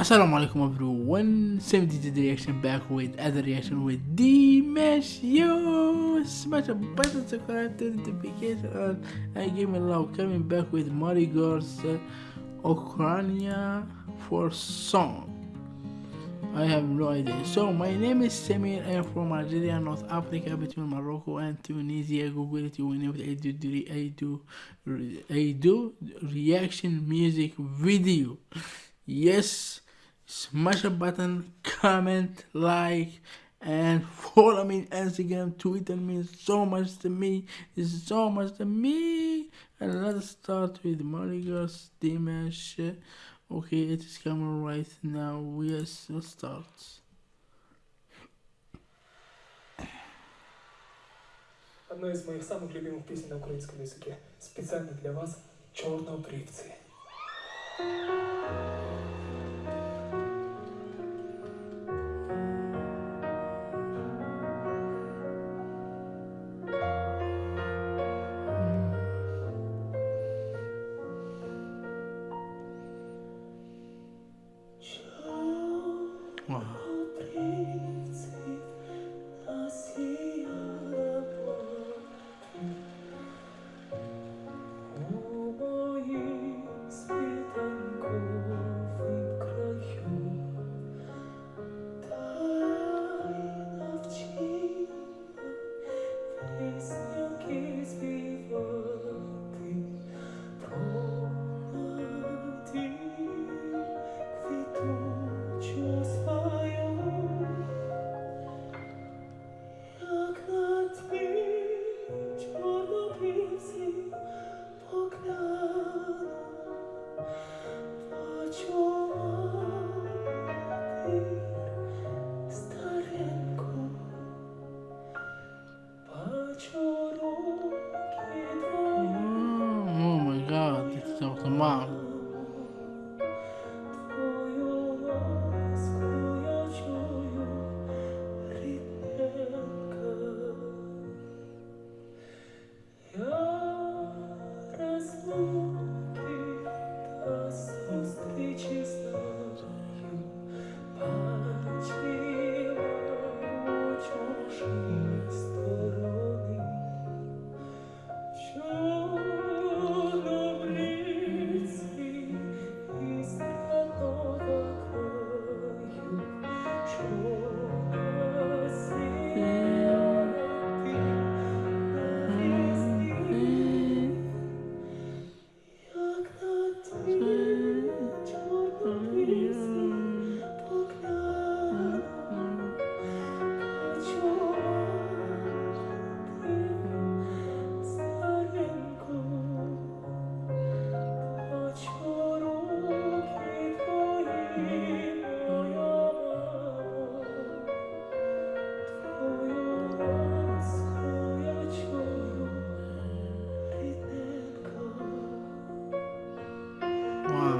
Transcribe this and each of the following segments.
Assalamu alaikum everyone, 70 reaction back with other reaction with Dimash Yo! Smash a button, subscribe to notification and I give me love coming back with Marigold's uh, Ukraine for song. I have no idea. So my name is Samir. I am from Algeria, North Africa, between Morocco and Tunisia. Go Google it. Whenever I do, I do, I do reaction music video. Yes, smash a button, comment, like, and follow me on Instagram. Twitter means so much to me. It's so much to me. And let's start with Marigold Dimash. Okay, it is coming right now. Yes, let's start. Одна из моих самых любимых песен на украинском языке. Специально для вас «Чорнобривцы». Wow. This Wow.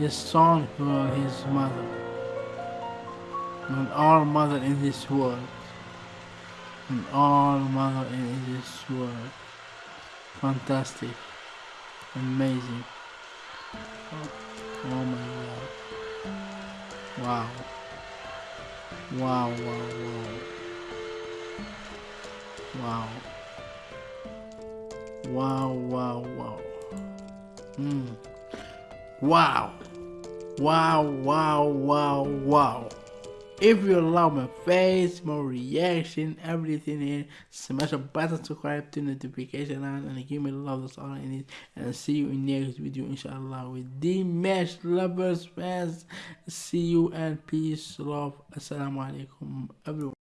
his son for his mother. And all mother in this world. And all mother in this world. Fantastic. Amazing. Oh, oh my god. Wow. Wow, wow, wow. Wow. Wow, wow, wow. Mm. Wow. Wow, wow, wow, wow. If you love my face, my reaction, everything here, smash a button, subscribe to notification on and give me love that's all I need. And see you in next video inshallah with Dimash lovers fans. See you and peace, love. Assalamu alaikum everyone.